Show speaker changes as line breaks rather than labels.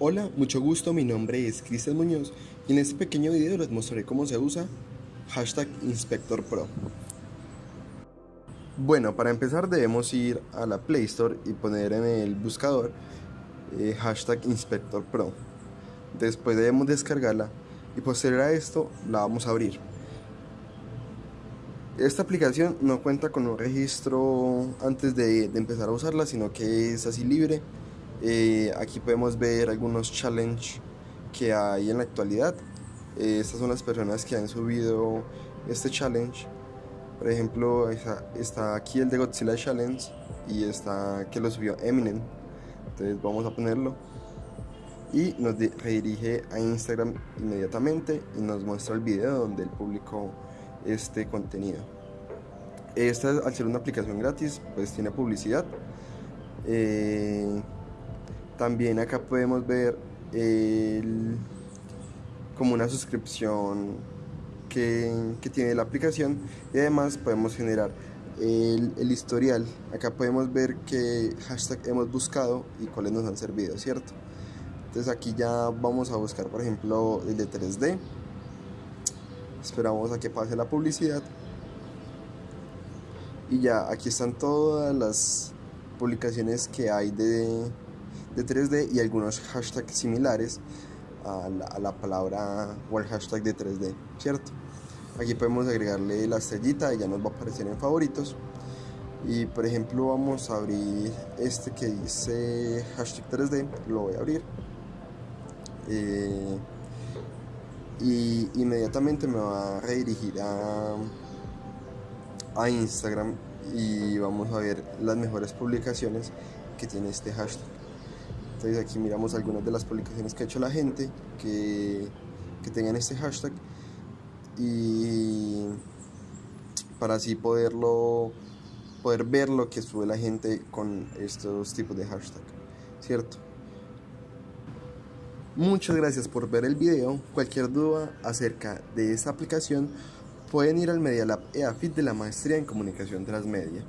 Hola, mucho gusto, mi nombre es Cristian Muñoz y en este pequeño video les mostraré cómo se usa hashtag Inspector Pro. Bueno, para empezar debemos ir a la Play Store y poner en el buscador eh, hashtag Inspector Pro. Después debemos descargarla y posterior a esto la vamos a abrir. Esta aplicación no cuenta con un registro antes de, de empezar a usarla, sino que es así libre eh, aquí podemos ver algunos challenges que hay en la actualidad. Eh, estas son las personas que han subido este challenge. Por ejemplo, está, aquí el de Godzilla Challenge y está que lo subió Eminem. Entonces vamos a ponerlo. Y nos redirige a Instagram inmediatamente y nos muestra el video donde él publicó este contenido. Esta, al ser una aplicación gratis, pues tiene publicidad. Eh, también acá podemos ver como una suscripción que, tiene la aplicación y además podemos generar el, historial. Acá podemos ver qué hashtag hemos buscado y cuáles nos han servido, ¿cierto? Entonces aquí ya vamos a buscar, por ejemplo, el de 3D. Esperamos a que pase la publicidad. Y ya aquí están todas las publicaciones que hay de, de 3D y algunos hashtags similares a la, palabra o al hashtag de 3D, ¿cierto? Aquí podemos agregarle la estrellita y ya nos va a aparecer en favoritos. Y por ejemplo vamos a abrir este que dice hashtag 3D, lo voy a abrir. Eh, y inmediatamente me va a redirigir a, a Instagram y vamos a ver las mejores publicaciones que tiene este hashtag. Entonces aquí miramos algunas de las publicaciones que ha hecho la gente que, que tengan este hashtag y para así poderlo poder ver lo que sube la gente con estos tipos de hashtag, ¿cierto? Muchas gracias por ver el video. Cualquier duda acerca de esta aplicación pueden ir al Media Lab EAFIT de la Maestría en Comunicación Transmedia.